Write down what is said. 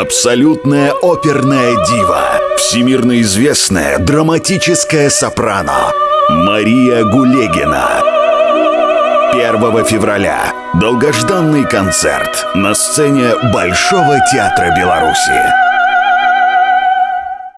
Абсолютная оперная дива. Всемирно известная драматическая сопрано. Мария Гулегина. 1 февраля. Долгожданный концерт на сцене Большого театра Беларуси.